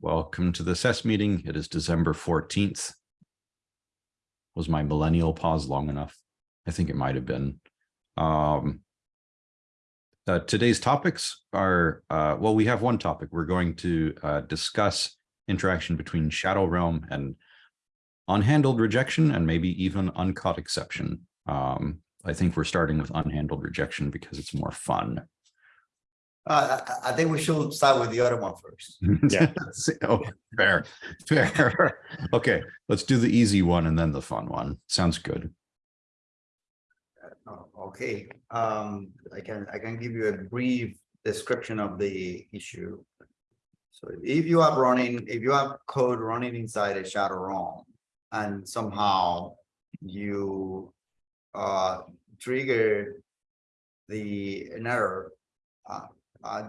Welcome to the SES meeting. It is December 14th. Was my millennial pause long enough? I think it might have been. Um, uh, today's topics are, uh, well, we have one topic. We're going to uh, discuss interaction between Shadow Realm and unhandled rejection and maybe even uncaught exception. Um, I think we're starting with unhandled rejection because it's more fun. Uh, I, I think we should start with the other one first. Yeah. Oh, fair, fair. Okay, let's do the easy one and then the fun one. Sounds good. Oh, Okay, um, I can, I can give you a brief description of the issue. So if you are running, if you have code running inside a shadow realm and somehow you uh trigger the an error uh, uh,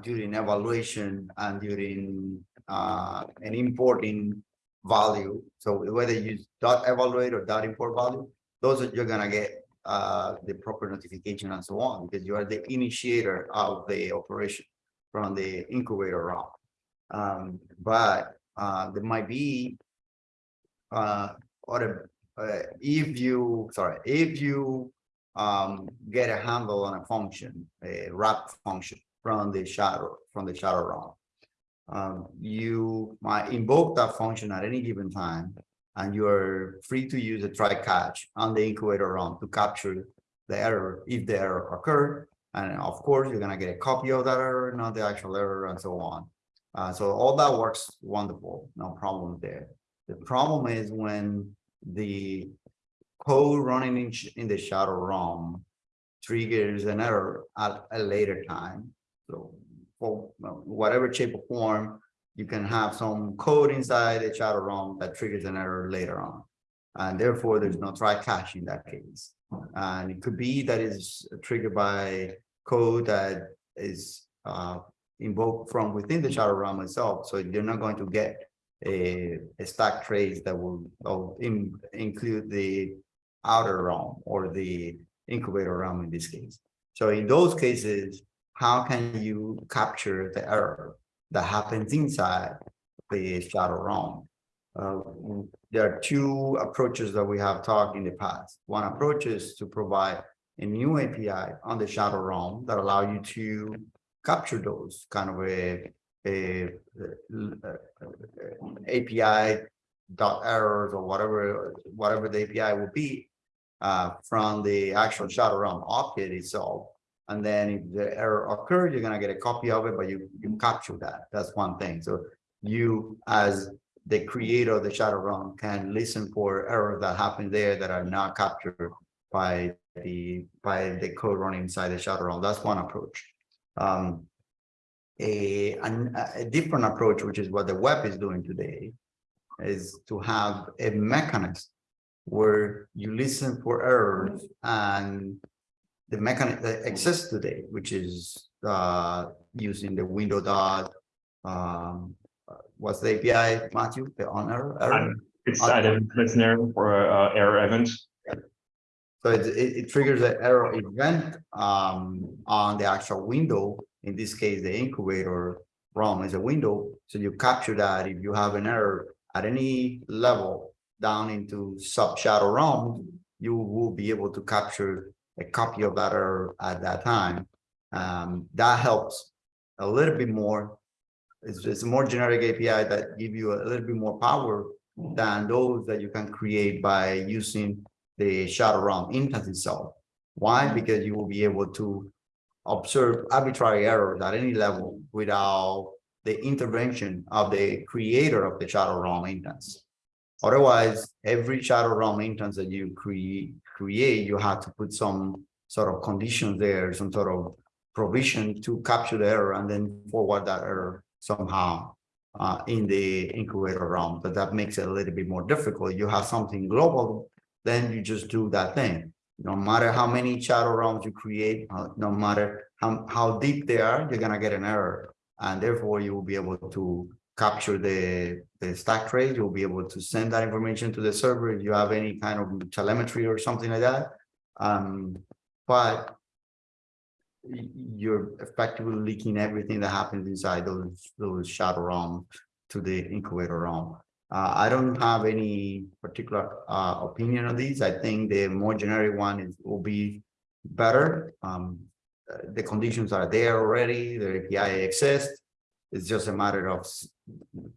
during evaluation and during uh an importing value. So whether you dot evaluate or dot import value, those are you're gonna get uh the proper notification and so on because you are the initiator of the operation from the incubator route. Um, but uh there might be uh or uh, if you sorry if you um get a handle on a function a wrap function from the shadow from the shadow realm. Um you might invoke that function at any given time and you're free to use a try catch on the incubator realm to capture the error if the error occurred and of course you're going to get a copy of that error not the actual error and so on. Uh, so all that works wonderful no problem there. The problem is when the code running in, in the shadow realm triggers an error at a later time. So for uh, whatever shape or form, you can have some code inside shadow realm that triggers an error later on. And therefore, there's no try catch in that case. And it could be that is triggered by code that is uh, invoked from within the shadow realm itself. So you're not going to get a, a stack trace that will, will in, include the outer realm or the incubator realm in this case. So in those cases, how can you capture the error that happens inside the shadow realm? Uh, there are two approaches that we have talked in the past. One approach is to provide a new API on the shadow realm that allow you to capture those kind of a a, API dot errors or whatever, whatever the API will be uh, from the actual shadow realm object itself. And then if the error occurred, you're gonna get a copy of it, but you, you capture that. That's one thing. So you as the creator of the shadow realm can listen for errors that happen there that are not captured by the by the code running inside the shadow realm. That's one approach. Um, a, a different approach, which is what the web is doing today, is to have a mechanism where you listen for errors and the mechanism that exists today, which is uh, using the window dot. Um, uh, what's the API, Matthew? The on error? error? It's item listener for uh, error event. So it, it, it triggers an error event um, on the actual window. In this case, the incubator realm is a window. So you capture that if you have an error at any level down into sub shadow realm, you will be able to capture a copy of that error at that time. Um, that helps a little bit more. It's, it's a more generic API that give you a little bit more power than those that you can create by using the shadow realm instance itself. Why? Because you will be able to observe arbitrary errors at any level without the intervention of the creator of the shadow realm instance. Otherwise, every shadow realm instance that you create, create, you have to put some sort of condition there, some sort of provision to capture the error and then forward that error somehow uh, in the incubator realm. But that makes it a little bit more difficult. You have something global then you just do that thing. No matter how many shadow realms you create, uh, no matter how, how deep they are, you're gonna get an error. And therefore you will be able to capture the, the stack trace. You'll be able to send that information to the server if you have any kind of telemetry or something like that. Um, but you're effectively leaking everything that happens inside those, those shadow realms to the incubator realm. Uh, I don't have any particular, uh, opinion on these. I think the more generic one is, will be better. Um, uh, the conditions are there already, the API exists. It's just a matter of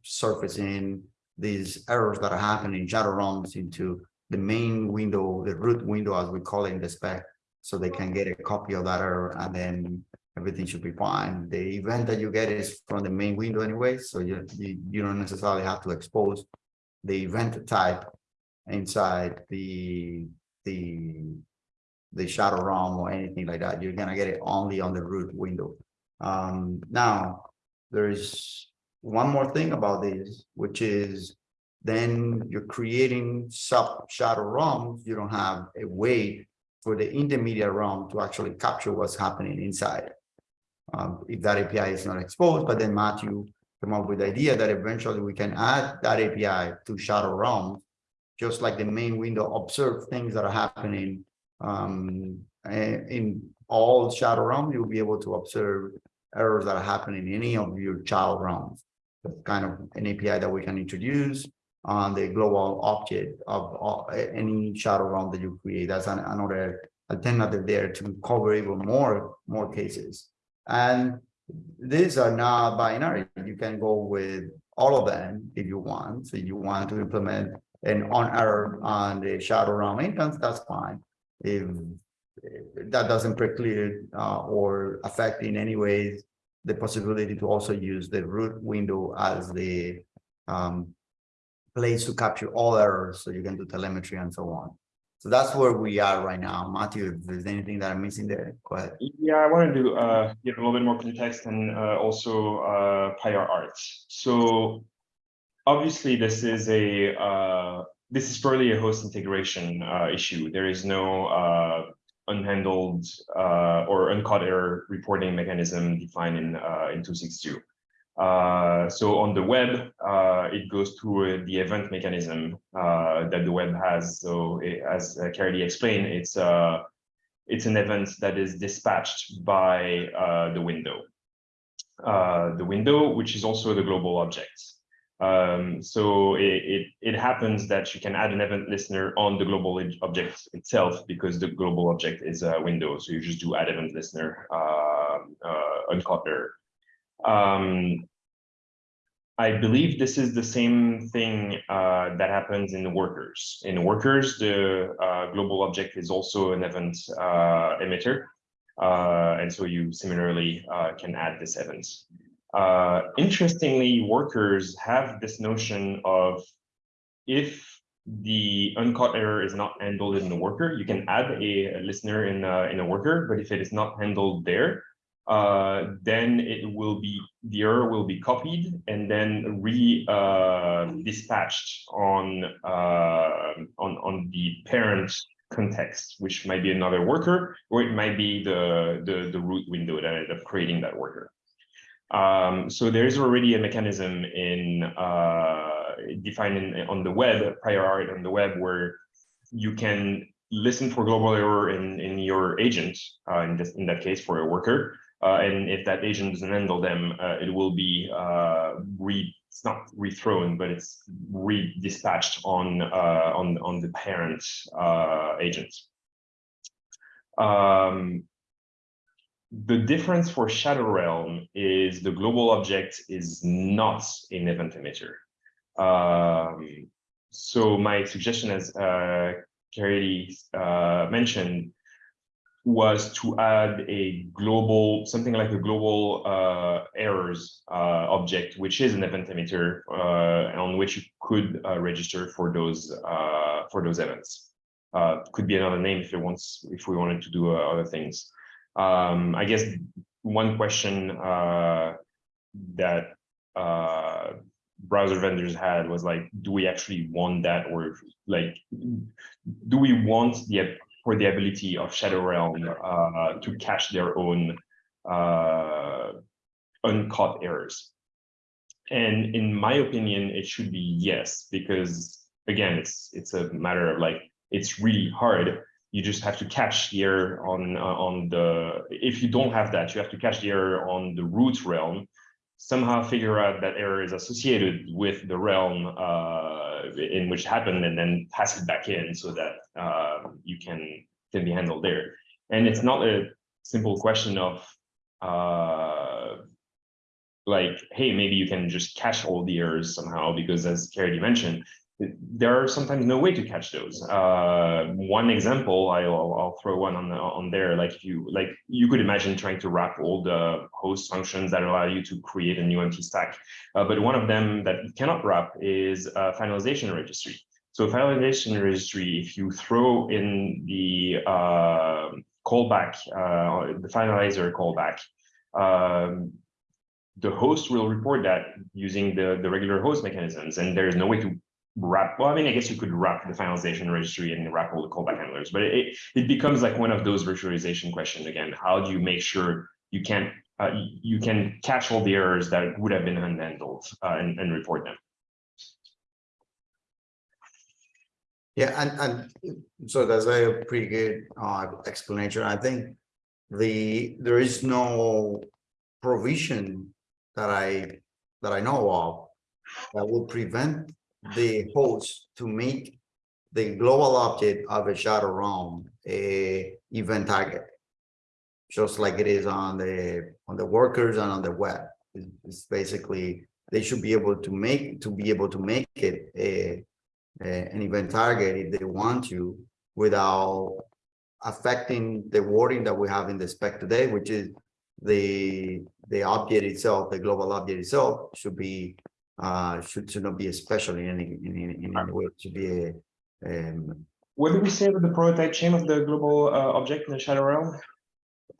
surfacing these errors that are happening in shadow realms into the main window, the root window, as we call it in the spec, so they can get a copy of that error and then everything should be fine. The event that you get is from the main window anyway, so you, you, you don't necessarily have to expose the event type inside the, the, the shadow realm or anything like that. You're gonna get it only on the root window. Um, now, there's one more thing about this, which is then you're creating sub shadow realms. You don't have a way for the intermediate realm to actually capture what's happening inside. Um, if that API is not exposed, but then Matthew came up with the idea that eventually we can add that API to shadow realms. Just like the main window, observe things that are happening um, eh, in all shadow realm, you'll be able to observe errors that are happening in any of your child realms. Kind of an API that we can introduce on the global object of all- any shadow realm that you create. That's an- another alternative there to cover even more, more cases. And these are not binary. You can go with all of them if you want. So you want to implement an on error on the shadow realm instance, that's fine. If if that doesn't preclude uh, or affect in any ways the possibility to also use the root window as the um, place to capture all errors, so you can do telemetry and so on. So that's where we are right now. Matthew, if there's anything that I'm missing there, go ahead. Yeah, I wanted to uh, give a little bit more context and uh, also uh, prior art. So obviously, this is a uh, this is purely a host integration uh, issue. There is no uh, unhandled uh, or uncaught error reporting mechanism defined in uh, in 262. Uh, so on the web, uh, it goes through the event mechanism that the web has. So it, as uh, explained, it's uh, it's an event that is dispatched by the window. The window, which is also the global object. Um, so it, it, it happens that you can add an event listener on the global object itself because the global object is a window. So you just do add event listener uh, uh, uncaught error. Um, I believe this is the same thing uh, that happens in the workers. In workers, the uh, global object is also an event uh, emitter. Uh, and so you similarly uh, can add this event. Uh, interestingly, workers have this notion of if the uncaught error is not handled in the worker, you can add a, a listener in a, in a worker, but if it is not handled there, uh, then it will be the error will be copied and then re uh, dispatched on uh, on on the parent context, which might be another worker, or it might be the the, the root window that ended up creating that worker. Um, so there is already a mechanism in uh, defined in, on the web, prior art on the web, where you can listen for global error in, in your agent, uh, in, this, in that case for a worker. Uh, and if that agent doesn't handle them, uh, it will be uh, re it's not rethrown, but it's re-dispatched on uh, on on the parent agent. Um, the difference for Shadow Realm is the global object is not an event emitter. Um, so my suggestion, as uh, Caridy uh, mentioned, was to add a global, something like a global uh, errors uh, object, which is an event emitter uh, on which you could uh, register for those for those events. Could be another name if it wants, if we wanted to do other things. Um, I guess one question uh, that uh, browser vendors had was like, do we actually want that, or like, do we want the for the ability of Shadow Realm uh, to catch their own uh, uncaught errors? And in my opinion, it should be yes, because again, it's it's a matter of like it's really hard. You just have to catch the error on uh, on the. If you don't have that, you have to catch the error on the root realm. somehow figure out that error is associated with the realm uh, in which it happened and then pass it back in so that uh, you can can be handled there. And it's not a simple question of uh, like, hey, maybe you can just cache all the errors somehow because as Caridy mentioned, there are sometimes no way to catch those. Uh, one example, I'll, I'll throw one on on there. Like if you like, you could imagine trying to wrap all the host functions that allow you to create a new empty stack. Uh, but one of them that you cannot wrap is a finalization registry. So finalization registry, if you throw in the uh, callback, uh, the finalizer callback, um, the host will report that using the, the regular host mechanisms, and there's no way to wrap, well, I mean, I guess you could wrap the finalization registry and wrap all the callback handlers, but it, it becomes like one of those virtualization questions again. How do you make sure you can uh, you can catch all the errors that would have been unhandled uh, and, and report them? Yeah, and, and so that's a pretty good uh explanation. I think the, there is no provision that I, that I know of that will prevent the host to make the global object of a shadow realm a event target. Just like it is on the, on the workers and on the web. It's, it's basically, they should be able to make, to be able to make it a, a- an event target if they want to without affecting the wording that we have in the spec today, which is the, the object itself, the global object itself should be, uh, should, should not be a special in any, in, any- in any way, it should be a, um, What do we say with the prototype chain of the global uh, object in the shadow realm?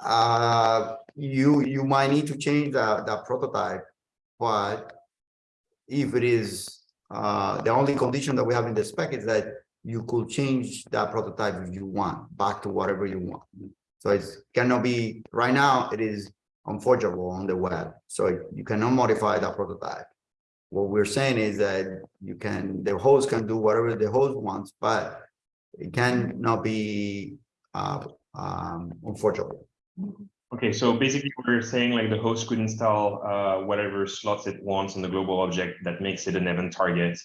uh, you, you might need to change that, that prototype, but if it is, uh, the only condition that we have in the spec is that you could change that prototype if you want, back to whatever you want. So it cannot be, right now, it is unforgeable on the web, so you cannot modify that prototype. What we're saying is that you can, the host can do whatever the host wants, but it cannot be, uh, um, unforgeable. Okay, so basically we're saying like the host could install uh, whatever slots it wants on the global object that makes it an event target.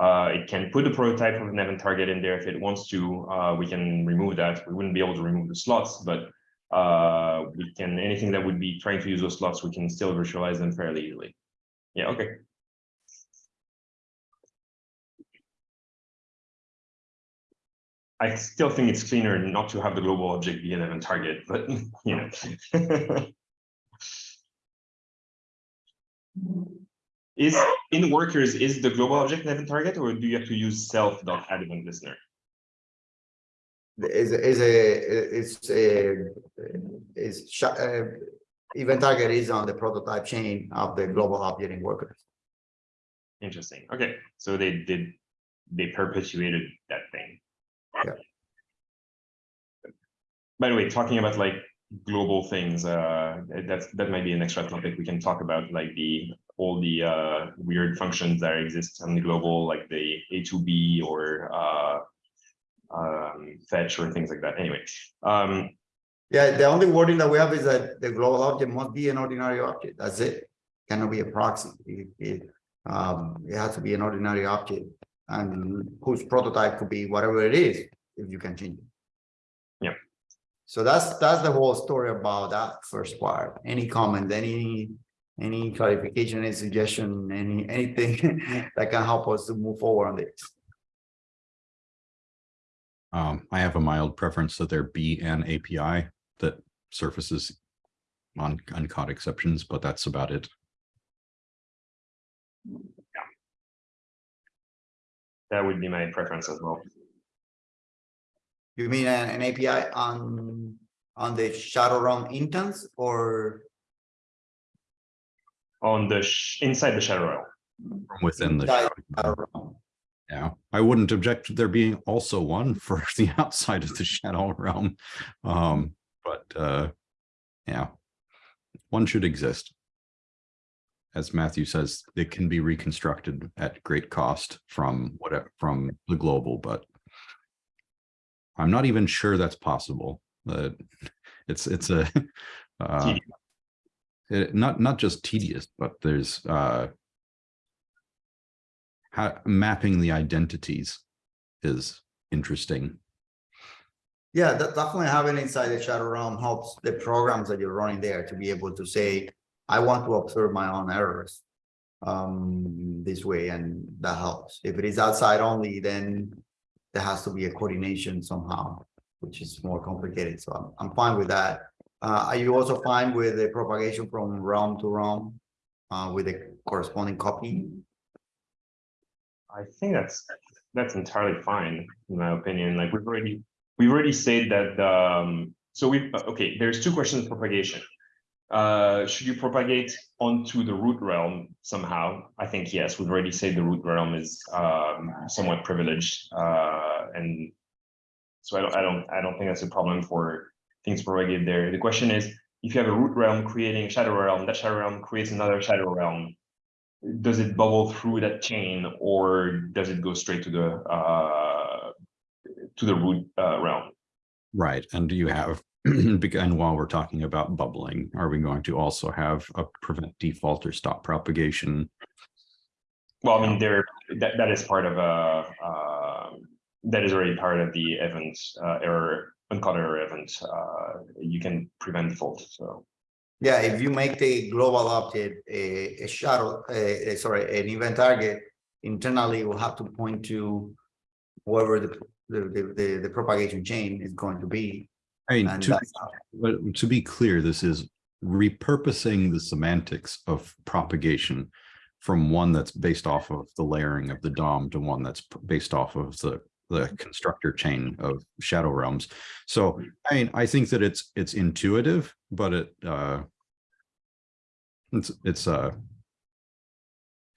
Uh, it can put a prototype of an event target in there if it wants to. Uh, we can remove that. We wouldn't be able to remove the slots, but uh, we can anything that would be trying to use those slots, we can still virtualize them fairly easily. Yeah, okay. I still think it's cleaner not to have the global object be an event target, but you know. Is in workers, is the global object an event target or do you have to use self dot event listener? is is a is a is uh, event target is on the prototype chain of the global object in workers. Interesting. Okay, so they did, they perpetuated that thing. Yeah. By the way, talking about like global things, uh, that's, that might be an extra topic we can talk about, like the, all the, uh, weird functions that exist on the global, like the atob or, uh, um, fetch or things like that. Anyway, um, Yeah, the only wording that we have is that the global object must be an ordinary object. That's it. Cannot be a proxy. It, it, um, it has to be an ordinary object and whose prototype could be whatever it is, if you can change it. Yeah. So that's, that's the whole story about that first part. Any comment, any, any clarification, any suggestion, any, anything that can help us to move forward on this? Um, I have a mild preference that there be an API that surfaces on uncaught exceptions, but that's about it. That would be my preference as well. You mean an, an API on, on the Shadow Realm instance or? On the, sh- inside the shadow realm. from Within the, inside shadow. Shadow Realm? yeah, I wouldn't object to there being also one for the outside of the shadow realm. Um, but, uh, yeah, one should exist. As Matthew says, it can be reconstructed at great cost from whatever, from the global, but I'm not even sure that's possible. That it's, it's a, uh, it, not, not just tedious, but there's, uh, how mapping the identities is interesting. Yeah, that definitely having inside the shadow realm helps the programs that you're running there to be able to say, I want to observe my own errors. Um, this way, and that helps. If it is outside only, then there has to be a coordination somehow, which is more complicated. So I'm, I'm fine with that. Uh, are you also fine with the propagation from realm to realm? Uh, with the corresponding copy? I think that's, that's entirely fine, in my opinion, like we've already, we've already said that, um, so we, okay, there's two questions of propagation. Uh, should you propagate onto the root realm somehow? I think yes, we've already said the root realm is, um, somewhat privileged, uh, and. So I don't, I don't, I don't think that's a problem for things propagated there. The question is, if you have a root realm creating a shadow realm, that shadow realm creates another shadow realm does it bubble through that chain or does it go straight to the uh to the root uh realm Right, and do you have, again, while we're talking about bubbling, are we going to also have a prevent default or stop propagation? well i mean there that that is part of a uh that is already part of the event uh error uncaught error event uh you can prevent default so Yeah, if you make the global object a, a shadow, a, a- sorry, an event target, internally will have to point to wherever the, the, the, the- the propagation chain is going to be. I mean, to, but to be clear, this is repurposing the semantics of propagation from one that's based off of the layering of the DOM to one that's based off of the, the constructor chain of shadow realms. So, I mean, I think that it's, it's intuitive, but it, uh, it's, it's, uh,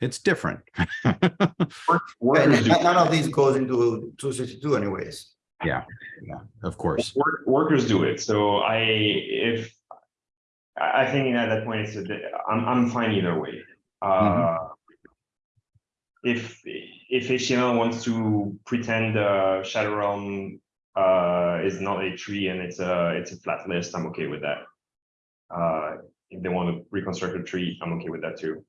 it's different. none of these goes into two sixty-two anyways. Yeah, yeah, of course. work, workers do it. So I, if, I, think at that point, it's, a I'm, I'm fine either way. Uh, if, if HTML wants to pretend uh, Shadow Realm uh, is not a tree and it's a, it's a flat list, I'm okay with that. Uh, if they want to reconstruct a tree, I'm okay with that too.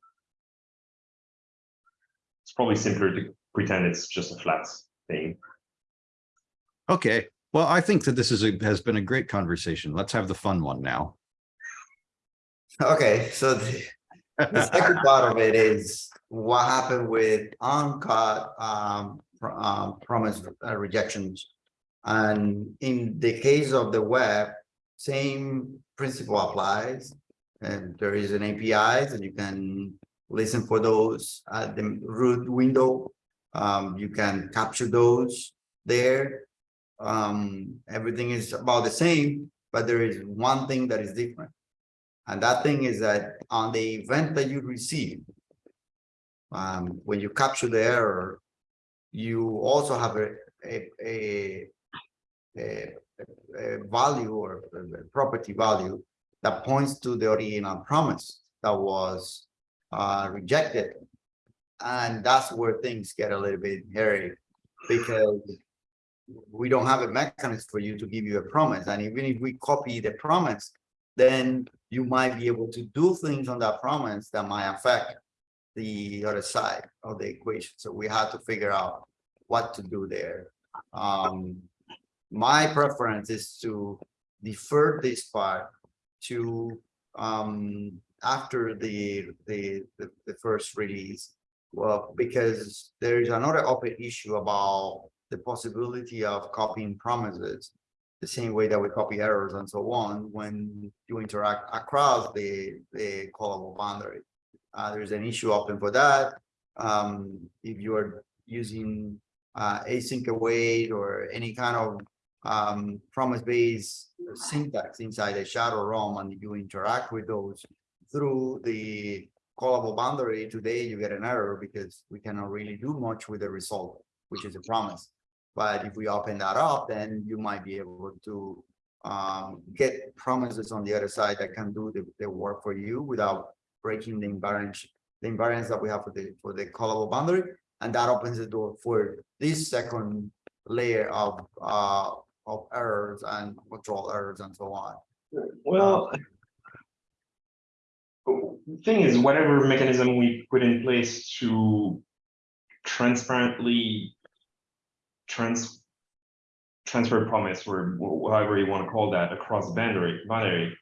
It's probably simpler to pretend it's just a flat thing. Okay, well, I think that this is a, has been a great conversation. Let's have the fun one now. Okay, so the, the second part of it is what happened with uncaught um, um, promise uh, rejections. And in the case of the web, same principle applies. And there is an APIs that you can listen for those at the root window. Um, you can capture those there. Um, everything is about the same, but there is one thing that is different. And that thing is that on the event that you receive, um, when you capture the error, you also have a, a, a, a, a value or property value that points to the original promise that was uh, rejected. And that's where things get a little bit hairy because we don't have a mechanism for you to give you a promise. And even if we copy the promise, then you might be able to do things on that promise that might affect the other side of the equation. So we have to figure out what to do there. Um, my preference is to defer this part to um, after the, the, the, the first release. Well, because there is another open issue about the possibility of copying promises the same way that we copy errors and so on when you interact across the, the callable boundary. Uh, there's an issue open for that. Um, if you're using uh, async await or any kind of um, promise-based syntax inside a shadow realm and you interact with those through the callable boundary, today you get an error because we cannot really do much with the result, which is a promise. But if we open that up, then you might be able to um, get promises on the other side that can do the, the work for you without breaking the invariance, the invariance that we have for the for the callable boundary. And that opens the door for this second layer of uh of errors and control errors and so on. Well, the thing is, whatever mechanism we put in place to transparently trans transfer promise or whatever you want to call that across boundary boundary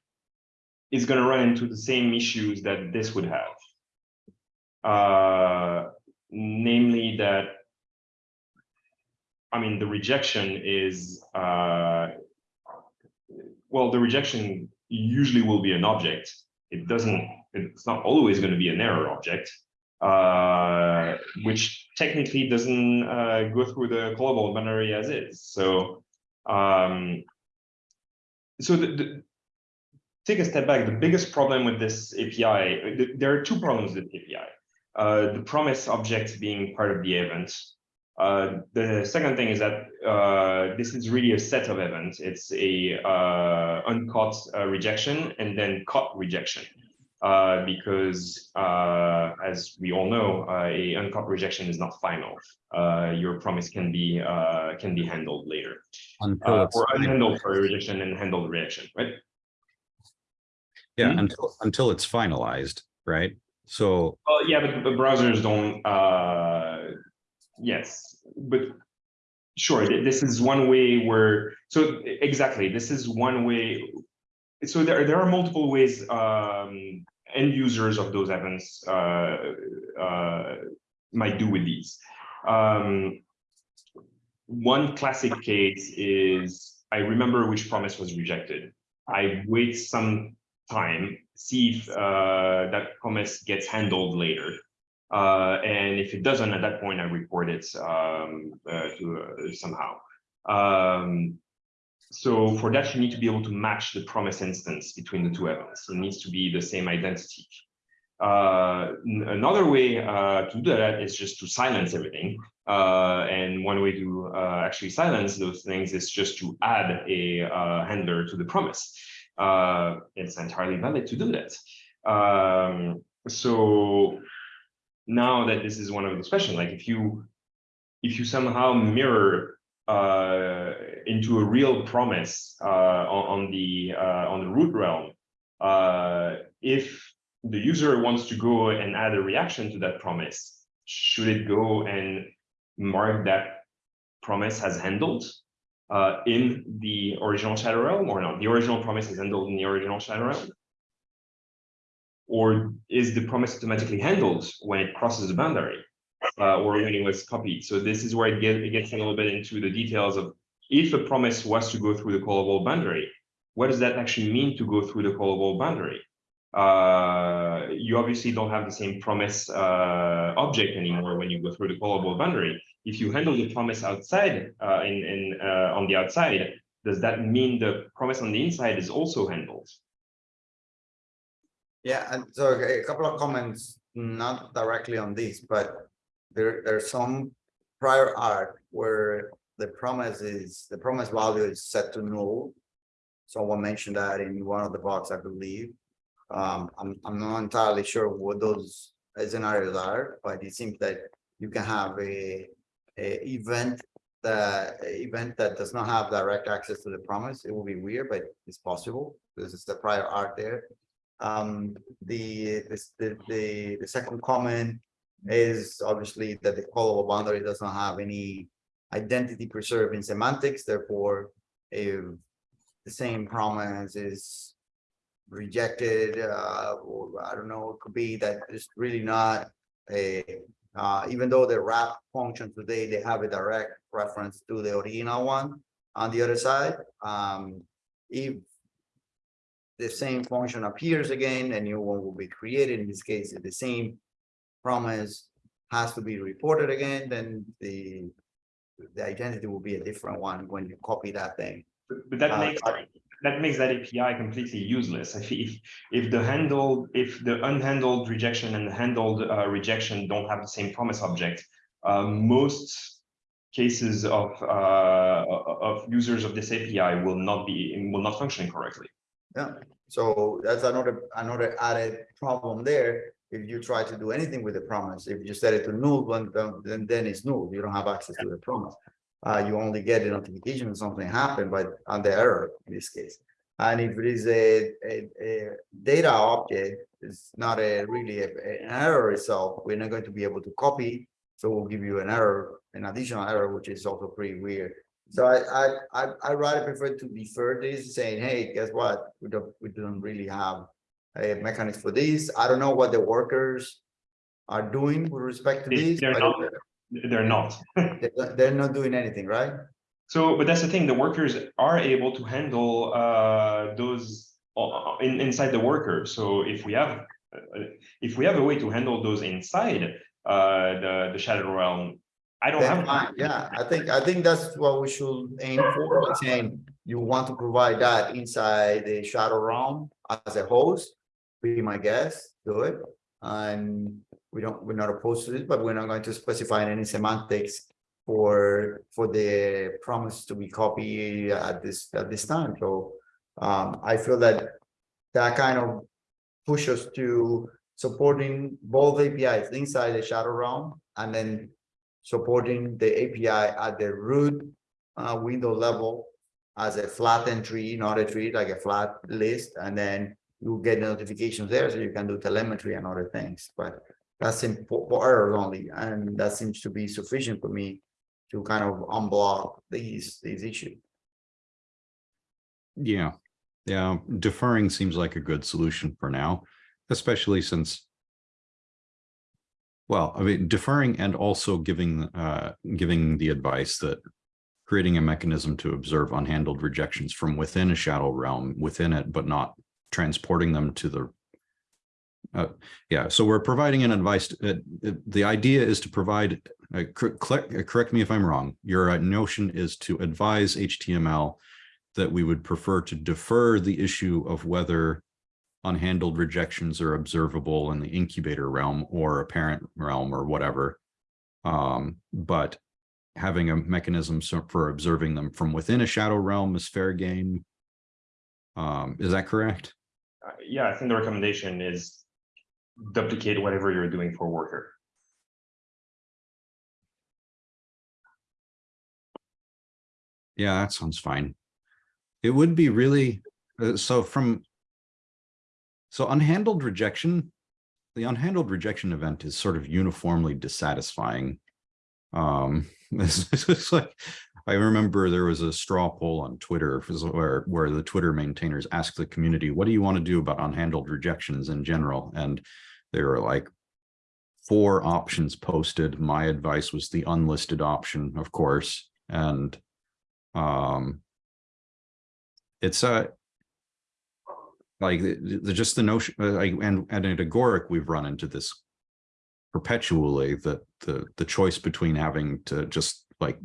is going to run into the same issues that this would have. Uh, namely that I mean, the rejection is uh, well, the rejection usually will be an object. It doesn't, it's not always going to be an error object, uh, which technically doesn't uh, go through the global binary as is. So, um, so the, the, take a step back. The biggest problem with this API, th- there are two problems with API. Uh, the promise object being part of the event, uh, the second thing is that uh, this is really a set of events. It's a uh, uncaught uh, rejection and then caught rejection. Uh, because uh, as we all know, uh, a uncaught rejection is not final. Uh, your promise can be uh, can be handled later, uh, or final. unhandled for a rejection and handled rejection, right? Yeah, Hmm? until, until it's finalized, right? So, Well, yeah, but the browsers don't. Uh, yes, but sure. This is one way where. So exactly, this is one way. So there there are multiple ways. Um, end users of those events uh, uh, might do with these. Um, one classic case is I remember which promise was rejected. I wait some time, see if uh, that promise gets handled later. Uh, and if it doesn't, at that point, I report it um, uh, to uh, somehow. Um, so for that, you need to be able to match the promise instance between the two events. It needs to be the same identity. Uh, another way uh, to do that is just to silence everything. Uh, and one way to uh, actually silence those things is just to add a uh, handler to the promise. Uh, it's entirely valid to do that. Um, so now that this is one of the questions, like if you if you somehow mirror into a real promise uh, on, on the uh, on the root realm, uh, if the user wants to go and add a reaction to that promise, should it go and mark that promise as handled uh, in the original shadow realm or not? The original promise is handled in the original shadow realm? Or is the promise automatically handled when it crosses the boundary? uh, or when it was copied. So this is where it gets, it gets a little bit into the details of if a promise was to go through the callable boundary, what does that actually mean to go through the callable boundary? Uh, you obviously don't have the same promise uh, object anymore when you go through the callable boundary. If you handle the promise outside uh, in, in uh, on the outside, does that mean the promise on the inside is also handled? Yeah, and so a couple of comments, not directly on this, but there, there's some prior art where the promise is, the promise value is set to null. Someone mentioned that in one of the box, I believe. Um, I'm, I'm not entirely sure what those scenarios are, but it seems that you can have a, a event that, event that does not have direct access to the promise. It will be weird, but it's possible. This is the prior art there. Um, the, this, the, the, the second comment is obviously that the callable boundary does not have any identity preserving semantics, therefore, if the same promise is rejected, uh, or I don't know, it could be that it's really not a, uh, even though the wrap function today, they have a direct reference to the original one on the other side, um, if the same function appears again, a new one will be created. In this case, if the same promise has to be reported again, then the the identity will be a different one when you copy that thing. But but that Uh, makes that makes that API completely useless. If if if the handled if the unhandled rejection and the handled uh, rejection don't have the same promise object, uh, most cases of uh, of users of this API will not be will not function correctly. Yeah, so that's another, another added problem there. If you try to do anything with the promise, if you set it to null, then, then, then it's null. You don't have access to the promise. Uh, you only get a notification when something happened, but on the error in this case. And if it is a, a, a data object, it's not a really a- an error itself, we're not going to be able to copy. So we'll give you an error, an additional error, which is also pretty weird. So I, I, I, I rather prefer to defer this, saying, hey, guess what? We don't, we don't really have a mechanism for this. I don't know what the workers are doing with respect to They- this. they're not. They're not. They're not doing anything, right? So, but that's the thing, the workers are able to handle uh those uh, in inside the worker. So if we have, uh, if we have a way to handle those inside uh the the shadow realm, I don't Then have. fine, yeah, I think, I think that's what we should aim for, saying you want to provide that inside the shadow realm as a host. Be my guest, do it, and we don't, we're not opposed to it, but we're not going to specify any semantics. For, for the promise to be copied at this, at this time, so, um, I feel that. That kind of push us to supporting both APIs inside the shadow realm and then supporting the API at the root uh, window level as a flat entry, not a tree, like a flat list, and then you get notifications there, so you can do telemetry and other things, but that's for for errors only, and that seems to be sufficient for me to kind of unblock these, these issues. Yeah, yeah, deferring seems like a good solution for now, especially since. Well, I mean, deferring and also giving, uh, giving the advice that. Creating a mechanism to observe unhandled rejections from within a shadow realm within it, but not transporting them to the. Uh, yeah, so we're providing an advice, uh, uh, the idea is to provide, uh, cor- correct, uh, me if I'm wrong, your uh, notion is to advise HTML that we would prefer to defer the issue of whether unhandled rejections are observable in the incubator realm or a parent realm or whatever. Um, but having a mechanism for observing them from within a shadow realm is fair game. Um, is that correct? Uh, Yeah, I think the recommendation is duplicate whatever you're doing for worker. Yeah, that sounds fine. It would be really, uh, so from. So unhandled rejection, the unhandled rejection event is sort of uniformly dissatisfying. Um, this is like, I remember there was a straw poll on Twitter where, where the Twitter maintainers asked the community, what do you want to do about unhandled rejections in general? And they were like, four options posted. My advice was the unlisted option, of course, and um it's a like the, the just the notion uh, and and at Agoric we've run into this perpetually that the the choice between having to just like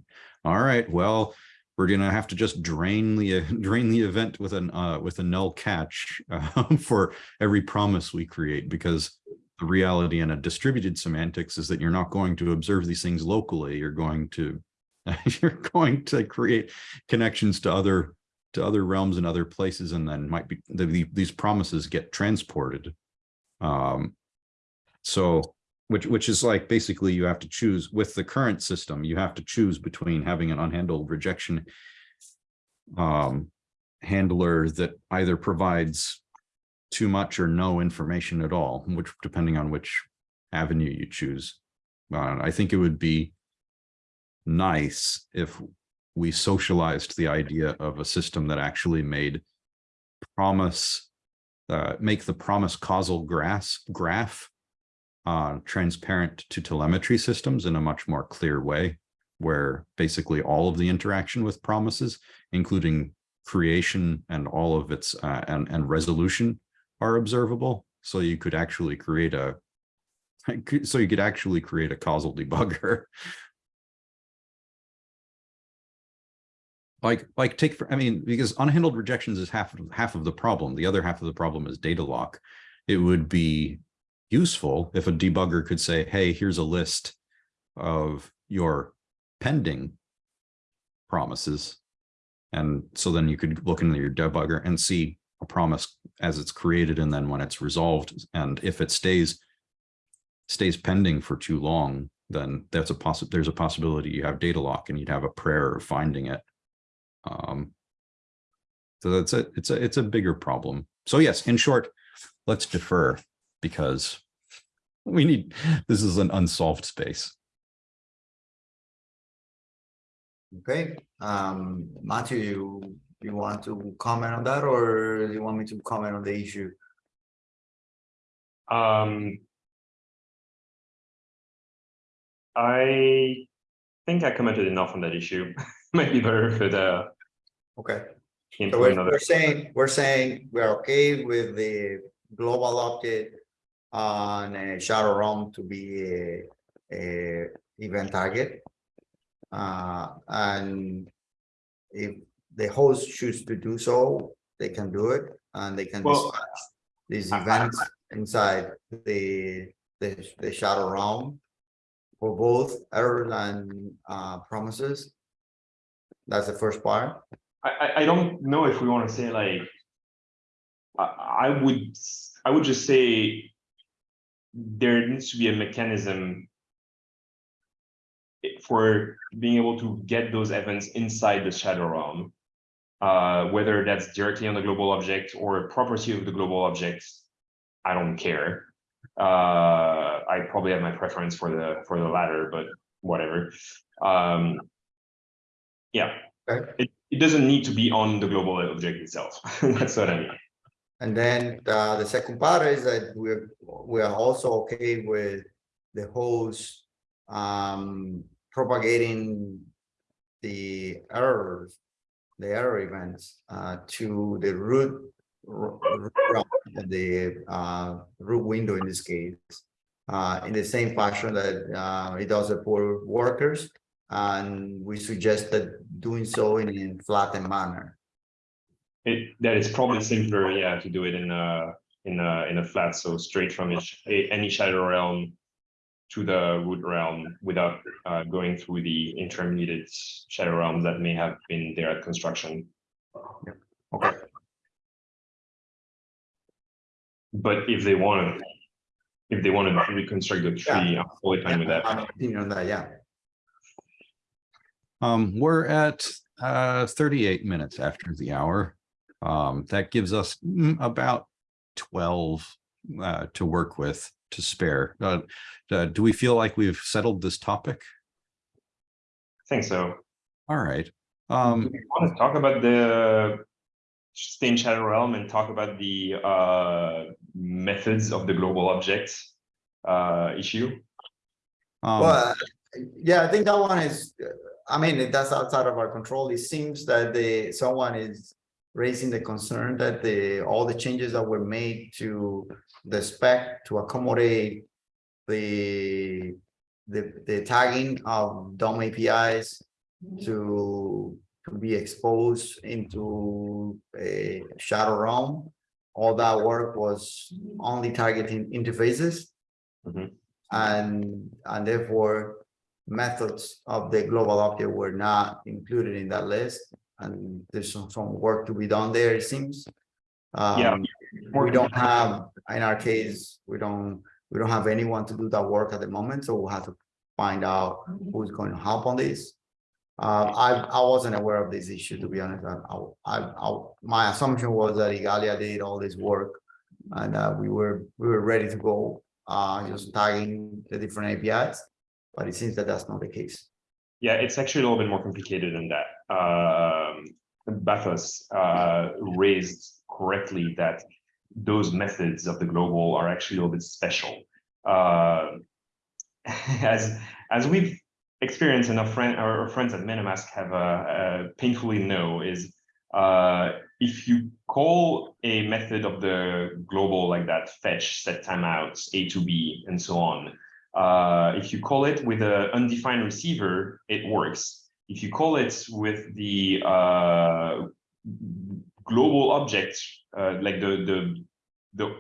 all right well we're gonna have to just drain the drain the event with an uh with a null catch uh, for every promise we create because the reality in a distributed semantics is that you're not going to observe these things locally. You're going to you're going to create connections to other to other realms and other places and then might be the, the- these promises get transported. Um so which which is like basically you have to choose with the current system you have to choose between having an unhandled rejection um handler that either provides too much or no information at all which depending on which avenue you choose. Uh, i think it would be nice if we socialized the idea of a system that actually made promise, uh, make the promise causal graph uh, transparent to telemetry systems in a much more clear way, where basically all of the interaction with promises, including creation and all of its uh, and and resolution are observable. So you could actually create a so you could actually create a causal debugger. Like like take for i mean because unhandled rejections is half half of the problem. The other half of the problem is deadlock. It would be useful if a debugger could say hey here's a list of your pending promises. And so then you could look into your debugger and see a promise as it's created and then when it's resolved. And if it stays stays pending for too long then that's a there's a possibility you have deadlock and you'd have a prayer of finding it. Um, So that's a, it's a, it's a bigger problem. So yes, in short, let's defer because we need, this is an unsolved space. Okay, um, Matthew, you, you want to comment on that or do you want me to comment on the issue? Um. I think I commented enough on that issue. Might be better for the. Okay. So we're, we're saying, we're saying we're okay with the global update on a shadow realm to be a, a event target. Uh, and if the host choose to do so, they can do it and they can Well, dispatch these events inside the, the, the shadow realm for both errors and, uh, promises. That's the first part. I, I, don't know if we want to say like. I, I would, I would just say. There needs to be a mechanism. For being able to get those events inside the shadow realm. Uh, whether that's directly on the global object or a property of the global object. I don't care. Uh, I probably have my preference for the, for the latter, but whatever. Um. Yeah, Okay. it, it doesn't need to be on the global object itself. That's what I mean. And then uh, the second part is that we're, we are also okay with the host um, propagating the errors, the error events uh, to the root the uh, root window in this case. Uh, in the same fashion that uh, it does for workers. And we suggested doing so in a flattened manner. It, that is probably simpler, yeah, to do it in a, in a, in a flat, so straight from each, a- any shadow realm. To the root realm without uh going through the intermediate shadow realms that may have been there at construction. Okay, But if they want to. If they want to reconstruct the tree, I'm fully fine with that. I'm opinion on that, yeah. Um, we're at uh thirty-eight minutes after the hour. Um, that gives us mm, about twelve uh to work with to spare. Uh, uh, do we feel like we've settled this topic? I think so. All right. Um, Want to talk about the stay in shadow realm and talk about the uh methods of the global objects uh issue? um, Well, yeah, I think that one is, uh, I mean, that's outside of our control. It seems that the, someone is raising the concern that the, all the changes that were made to the spec to accommodate the, the, the tagging of DOM APIs to, to be exposed into a shadow realm. All that work was only targeting interfaces. Mhm. And, and therefore, methods of the global object were not included in that list. And there's some, some work to be done there, it seems. Yeah. Um, we don't have, in our case, we don't, we don't have anyone to do that work at the moment, so we'll have to find out who's going to help on this. Uh, I, I wasn't aware of this issue, to be honest. I, I, I, my assumption was that Igalia did all this work. And, uh, we were, we were ready to go, uh, just tagging the different APIs. But it seems that that's not the case. Yeah, it's actually a little bit more complicated than that. Um, Bathos uh raised correctly that those methods of the global are actually a little bit special. Uh, as as we've experienced and our friend our friends at MetaMask have uh, painfully know is if you call a method of the global like that fetch set timeouts atob and so on uh, if you call it with an undefined receiver, it works. If you call it with the uh, global object, uh, like the the the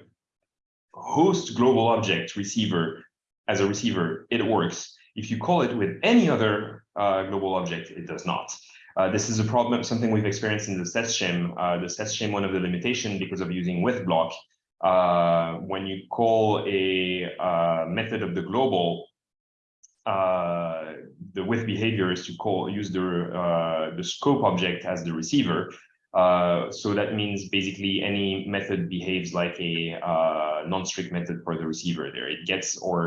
host global object receiver as a receiver, it works. If you call it with any other uh, global object, it does not. Uh, this is a problem, something we've experienced in the SES shim. Uh, the SES shim, one of the limitation because of using with block, uh, when you call a uh, method of the global, uh, the with behavior is to call use the uh, the scope object as the receiver. Uh, so that means basically any method behaves like a uh, non-strict method for the receiver there. It gets or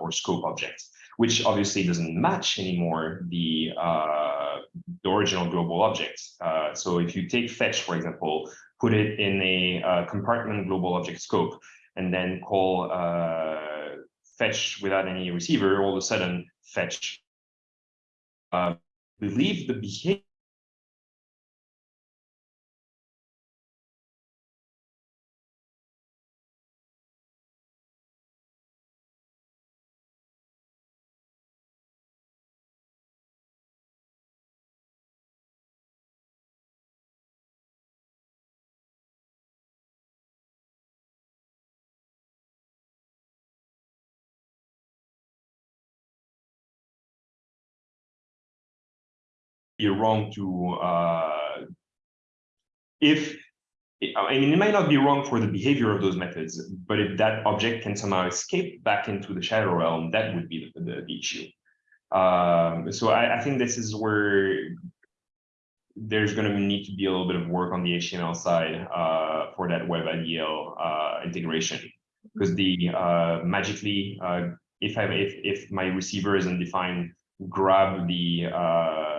or scope object, which obviously doesn't match anymore the the original global objects. Uh, so if you take fetch, for example, put it in a uh, compartment global object scope, and then call uh, fetch without any receiver, all of a sudden fetch Uh, believe the behavior you're wrong to uh, if I mean, it might not be wrong for the behavior of those methods, but if that object can somehow escape back into the shadow realm, that would be the, the, the issue. Um, so I, I think this is where there's going to need to be a little bit of work on the HTML side uh, for that web IDL uh, integration, because the uh, magically, uh, if I if if my receiver is undefined, grab the uh,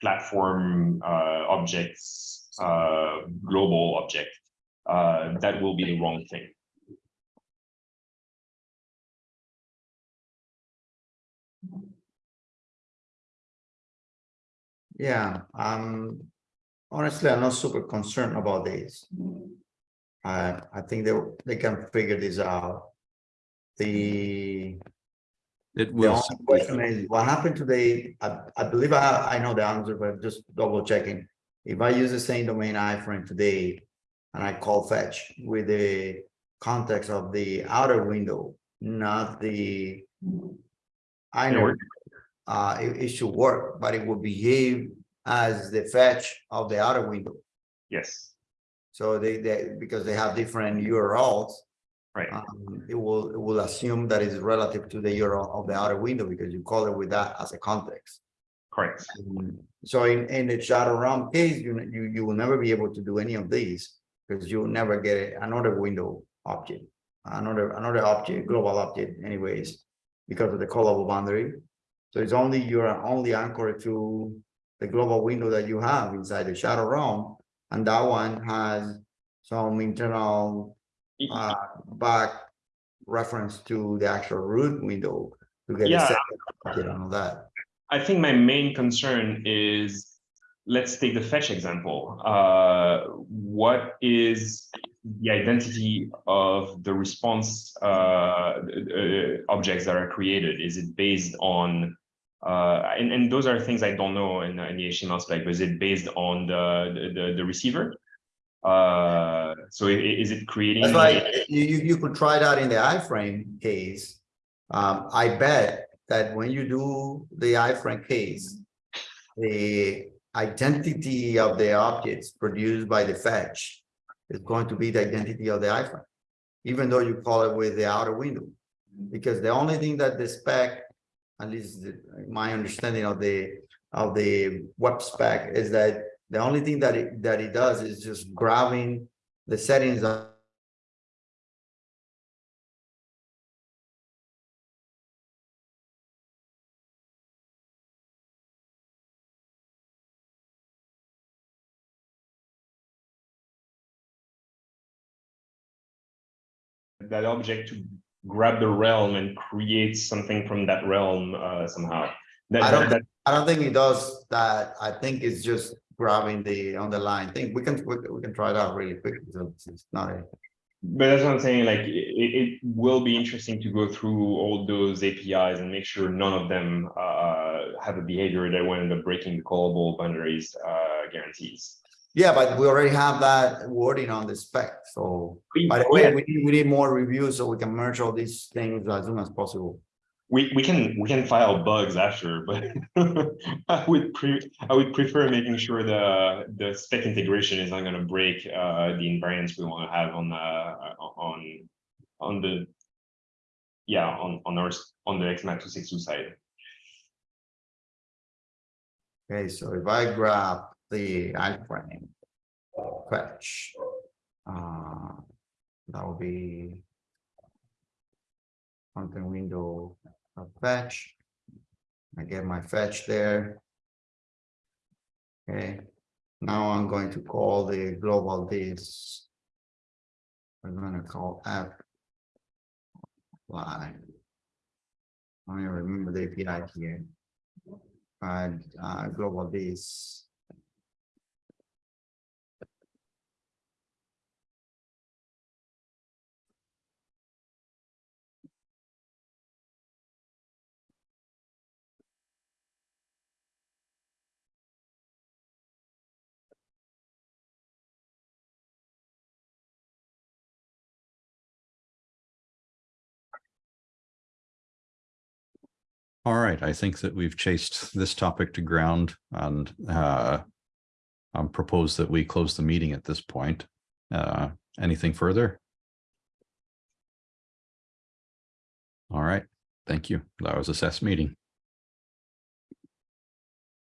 platform uh, objects, uh, global object, uh, that will be the wrong thing. Yeah, um, honestly, I'm not super concerned about this. I, I think they, they can figure this out. The, It the will. only question is, what happened today? I, I believe I, I know the answer, but just double checking. If I use the same domain iframe today, and I call fetch with the context of the outer window, not the. I know, uh, it, it should work, but it will behave as the fetch of the outer window. Yes, So they, they, because they have different URLs. Right. Um, it will, it will assume that it's relative to the euro of the outer window because you call it with that as a context. Correct. Um, So in, in the shadow realm case, you, you, you will never be able to do any of these because you'll never get another window object, another, another object, global object anyways, because of the callable boundary. So it's only, you're only anchored to the global window that you have inside the shadow realm. And that one has some internal uh, back reference to the actual root window to get a Yeah. object and all that. I think my main concern is, let's take the fetch example. Uh, what is the identity of the response uh, uh, objects that are created? Is it based on, uh, and, and those are things I don't know in, in the HTML spec, but is it based on the, the, the receiver? Uh, so is it creating? That's why you, you, you could try that in the iframe case. Um, I bet that when you do the iframe case, the identity of the objects produced by the fetch is going to be the identity of the iframe, even though you call it with the outer window. Because the only thing that the spec, at least my understanding of the, of the web spec is that the only thing that it, that it does is just grabbing the settings of that object to grab the realm and create something from that realm uh, somehow. That, I don't that, I don't think it does that. I think it's just grabbing the underlying thing. We can, we can- we can try it out really quick. so It's not a, but that's what I'm saying. Like it, it will be interesting to go through all those APIs and make sure none of them uh, have a behavior that will end up breaking the callable boundaries uh, guarantees. yeah, but we already have that wording on the spec. So by the way, we need, we need more reviews so we can merge all these things as soon as possible. We we can we can file bugs after, but I would pre I would prefer making sure the the spec integration is not going to break uh, the invariance we want to have on the on on the yeah on on our on the ECMA two six two side. Okay, so if I grab the iframe fetch. Uh, that will be content window fetch. I get my fetch there. Okay, now I'm going to call the globalThis. We're gonna call app. Line. I remember the API here. And uh, globalThis. All right, I think that we've chased this topic to ground and uh. Um, propose that we close the meeting at this point. Uh, anything further? All right, thank you. That was assess meeting.